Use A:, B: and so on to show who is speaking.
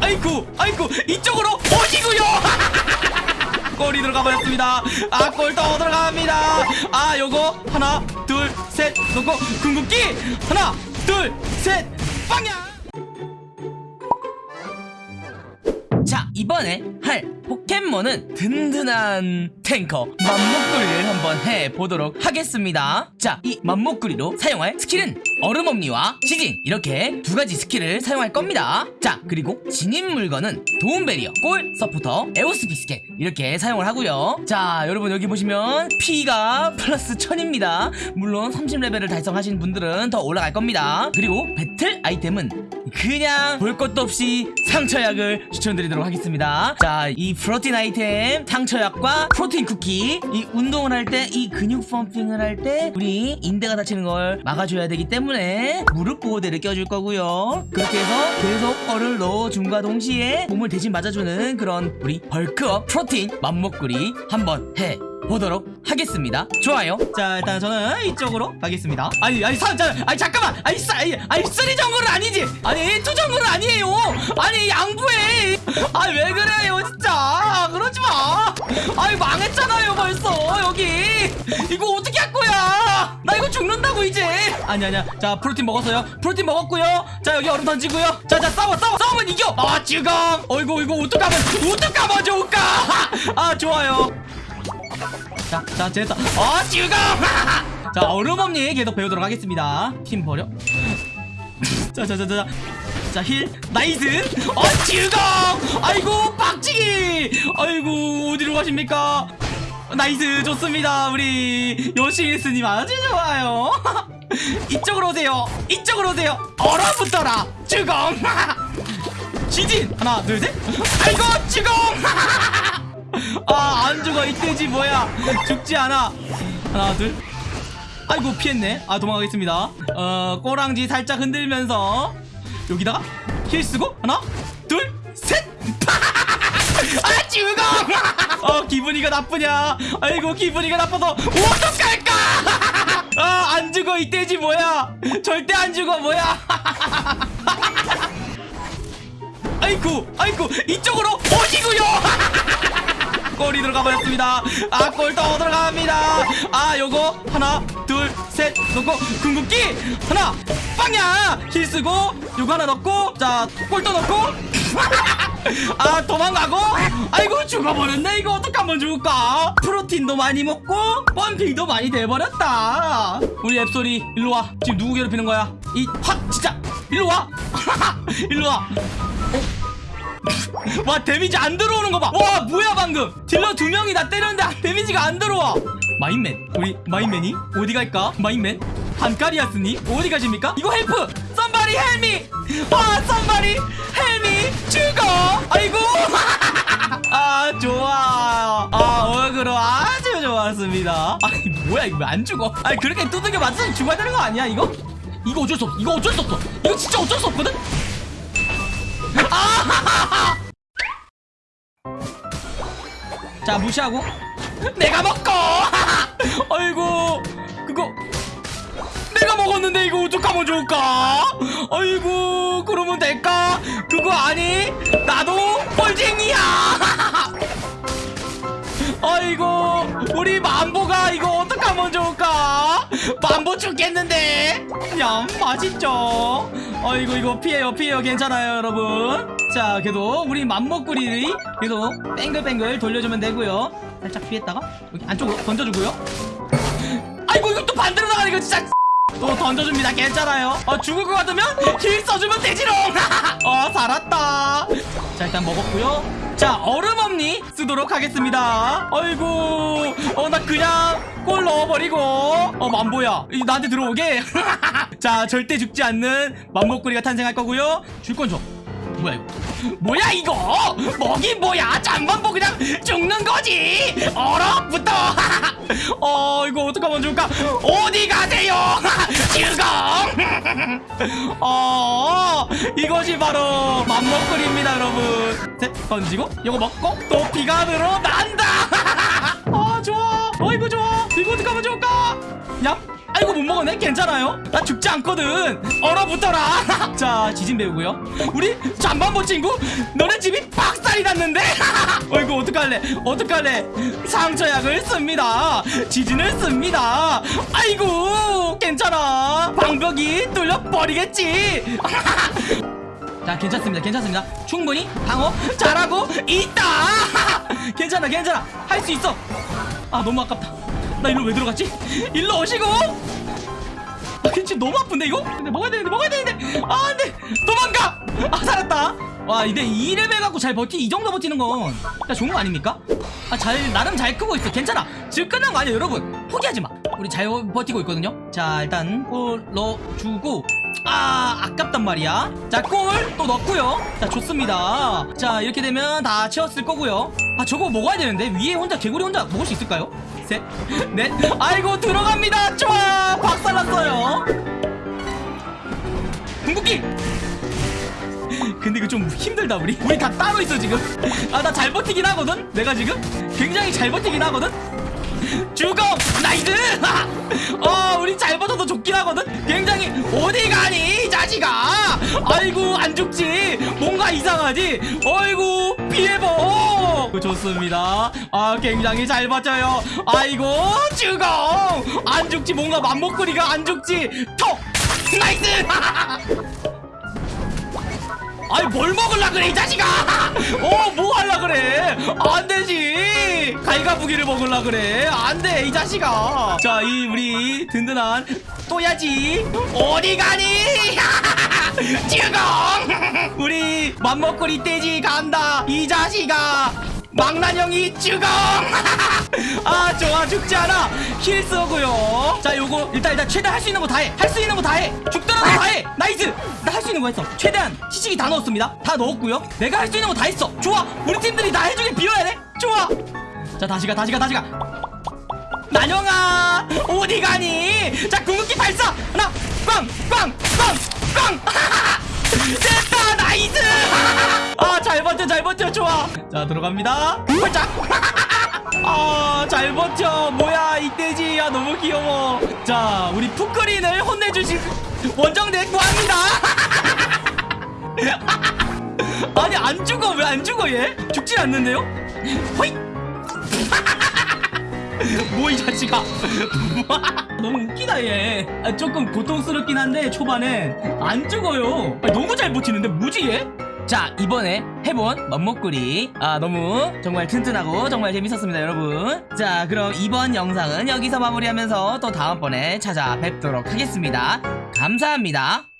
A: 아이쿠 아이쿠 이쪽으로 오시구요. 골이 들어가 버렸습니다. 아 골 더 들어갑니다. 아 요거 하나 둘 셋 놓고 궁극기 하나 둘 셋 빵야! 자 이번에 할 포켓몬은 든든한 탱커 맘모꾸리를 한번 해보도록 하겠습니다. 자 이 맘모꾸리로 사용할 스킬은 얼음 엄니와 지진 이렇게 두 가지 스킬을 사용할 겁니다. 자 그리고 지닌 물건은 도움 배리어, 골, 서포터, 에오스 비스켓 이렇게 사용을 하고요. 자 여러분 여기 보시면 피가 플러스 1000입니다. 물론 30레벨을 달성하신 분들은 더 올라갈 겁니다. 그리고 배틀 아이템은 그냥 볼 것도 없이 상처약을 추천드리도록 하겠습니다. 자 이 프로틴 아이템 상처약과 프로틴 쿠키 이 운동을 할 때 이 근육 펌핑을 할 때 우리 인대가 다치는 걸 막아줘야 되기 때문에 무릎 보호대를 껴줄 거고요 그렇게 해서 계속 펄을 넣어줌과 동시에 몸을 대신 맞아주는 그런 우리 벌크업 프로틴 맘먹구리 한번 해 보도록 하겠습니다. 좋아요. 자, 일단 저는 이쪽으로 가겠습니다. 아니, 아니, 사, 자, 아니, 잠깐만. 아니, 싸, 아니, 아니, three 정글은 아니지. 아니, two 정글은 아니에요. 아니, 양보해. 아니, 왜 그래요, 진짜. 그러지 마. 아니, 망했잖아요, 벌써. 여기. 이거 어떻게 죽는다고, 이제. 아니, 아니야. 자, 프로틴 먹었어요. 프로틴 먹었고요. 자, 여기 얼음 던지고요. 자, 자, 싸워, 싸워, 싸우면 이겨. 아, 지금. 어이구, 이거 어떡하면, 어떡하면 좋을까? 아, 좋아요. 자, 자, 됐다. 어, 지금! 자, 얼음엄니 계속 배우도록 하겠습니다. 팀 버려. 자, 자, 자, 자. 자, heal. nice. 어, 지금! 아이고, 박치기! 아이고, 어디로 가십니까? nice, 좋습니다. 우리 요시미스님 아주 좋아요. 이쪽으로 오세요. 이쪽으로 오세요. 얼어붙어라. 죽음! 지진! 하나, 둘, 셋. 아이고, 죽음! 아, 안 죽어. 이 돼지 뭐야? 죽지 않아. 하나, 둘. 아이고, 피했네. 아, 도망가겠습니다. 어, 꼬랑지 살짝 흔들면서 여기다가 힐 쓰고 하나, 둘, 셋. 기분이가 나쁘냐? 아이고, 기분이가 나빠서 어떡할까? 아, 안 죽어. 이 돼지 뭐야? 절대 안 죽어. 뭐야? 아이고, 아이고, 이쪽으로 오시구요! 골이 들어가 버렸습니다. 아, 골더 들어갑니다. 아, 요거 하나, 둘, 셋 놓고 궁극기 하나, 빵야! 힐 쓰고 요거 하나 넣고 자, 골 또 넣고 아, 도망가고 아이고 죽어버렸네. 이거 어떡하면 좋을까? 프로틴도 많이 먹고 펌핑도 많이 돼버렸다. 우리 앱소리 일로 와. 지금 누구 괴롭히는 거야? 이확 진짜 일로 와. 일로 와. 와 데미지 안 들어오는 거 봐. 와 뭐야 방금 딜러 두 명이 나 때렸는데 데미지가 안 들어와. 마인맨 우리 마인맨이 어디 갈까? 마인맨 한카리아스님 어디 가십니까? 이거 help somebody help me 와 somebody help me 죽어. 아이고. 아 좋아 아 어그로 아주 좋았습니다. 아니 뭐야 이거 왜 안 죽어? 아니 그렇게 두들겨 맞으면 죽어야 되는 거 아니야 이거? 이거 어쩔 수 없어 이거 어쩔 수 없어. 이거 진짜 어쩔 수 없거든? 자 무시하고. 내가 먹고. 아이고. 그거 내가 먹었는데 이거 어떡하면 좋을까? 아이고 그러면 될까? 그거 아니? 나도 뻘쟁이야! 아이고 우리 만보가 이거 어떡하면 좋을까? 만보 죽겠는데? 얌 맛있죠? 아이고 이거 피해요 피해요. 괜찮아요 여러분. 자 계속 우리 맘먹구리를 계속 뱅글뱅글 돌려주면 되고요. 살짝 피했다가 안쪽으로 던져주고요. 아이고 이거 또 반대로 나가네 이거 진짜 또 던져줍니다. 괜찮아요. 어 죽을 것 같으면 힐 써주면 되지롱. 어 살았다. 자 일단 먹었고요. 자 얼음엄니? 쓰도록 하겠습니다. 아이고. 어 나 그냥 골 넣어버리고. 어 만보야. 이 나한테 들어오게. 자 절대 죽지 않는 맘목구리가 탄생할 거고요. 줄 건 줘 뭐야 이거? 뭐야 이거? 먹이 뭐야? 잠만보 그냥 죽는 거지? 얼어붙어. 어 이거 어떡하면 좋을까? 어디 가세요? 죽어 어 이것이 바로 맘먹거리입니다 여러분. 셋 던지고 이거 먹고 또 피가 늘어난다. 아 좋아. 어 이거 좋아. 이거 어떡하면 좋을까? 얍 아이고 못 먹었네. 괜찮아요? 나 죽지 않거든. 얼어붙어라. 자 지진 배우고요. 우리 잠반보 친구 너네 집이 박살이 났는데? 어이구 어떡할래? 어떡할래? 상처약을 씁니다. 지진을 씁니다. 아이고 괜찮아. 방벽이 뚫려 버리겠지. 자 괜찮습니다. 괜찮습니다. 충분히 방어 잘하고 있다. 괜찮아 괜찮아. 할 수 있어. 아 너무 아깝다 나 일로 왜 들어갔지? 일로 오시고. 아 괜찮 너무 아픈데 이거? 근데 먹어야 되는데 먹어야 되는데. 아 안돼. 도망가. 아 살았다. 와 이제 2레벨 갖고 잘 버티 이 정도 버티는 건 진짜 좋은 거 아닙니까? 아 잘 나름 잘 크고 있어. 괜찮아. 지금 끝난 거 아니야 여러분. 포기하지 마. 우리 잘 버티고 있거든요. 자 일단 골 넣어주고 아 아깝단 말이야. 자골 또 넣고요. 자 좋습니다. 자 이렇게 되면 다 채웠을 거고요. 아 저거 먹어야 되는데? 위에 혼자 개구리 혼자 먹을 수 있을까요? 셋넷. 아이고 들어갑니다. 좋아! 박살났어요. 궁극기! 근데 이거 좀 힘들다 우리. 우리 다 따로 있어 지금. 아 나 잘 버티긴 하거든? 내가 지금? 굉장히 잘 버티긴 하거든 죽어 nice 어 우리 잘 버텨도 좋긴 하거든? 굉장히 어디 가니 이 자식아? 아이고 안 죽지? 뭔가 이상하지? 어이구 피해보! 좋습니다. 아 굉장히 잘 버텨요. 아이고 죽어! 안 죽지 뭔가 맘먹거리가 안 죽지? 톡! 나이스 아이 뭘 먹을라 그래 이 자식아! 어뭐 할라 그래? 안 되지! 갈가부기를 먹을라 그래. 안돼 이 자식아! 자 이 우리 든든한 또야지. 어디 가니? 죽어 우리 맘먹거리 떼지 간다 이 자식아 망나뇽이 죽어 아 좋아. 죽지 않아. heal 쏘고요. 자 요거 일단 일단 최대한 할 수 있는 거 다 해. 할 수 있는 거 다 해. 죽더라도 다 해. nice! 나 할 수 있는 거 했어. 최대한 시식이 다 넣었습니다. 다 넣었고요. 내가 할 수 있는 거 다 했어. 좋아. 우리 팀들이 나 해주길 빌어야 돼. 좋아. 자 다시 가 다시 가 다시 가. 난영아! 어디 가니? 자 궁극기 발사! 하나 꽝꽝꽝꽝! 됐다 나이스 버텨 좋아. 자 들어갑니다. 홀짝. 아잘 버텨. 뭐야 이 돼지 야. 너무 귀여워. 자 우리 푸크린을 혼내주신 원정대 구합니다. 아니 안 죽어. 왜 안 죽어 얘? 죽질 않는데요? 호잇! 뭐이 자식아. 너무 웃기다 얘. 아, 조금 고통스럽긴 한데 초반에 안 죽어요. 아, 너무 잘 버티는데? 뭐지 얘? 자 이번에 해본 맘먹구리. 아 너무 정말 튼튼하고 정말 재밌었습니다 여러분. 자 그럼 이번 영상은 여기서 마무리하면서 또 다음번에 찾아뵙도록 하겠습니다. 감사합니다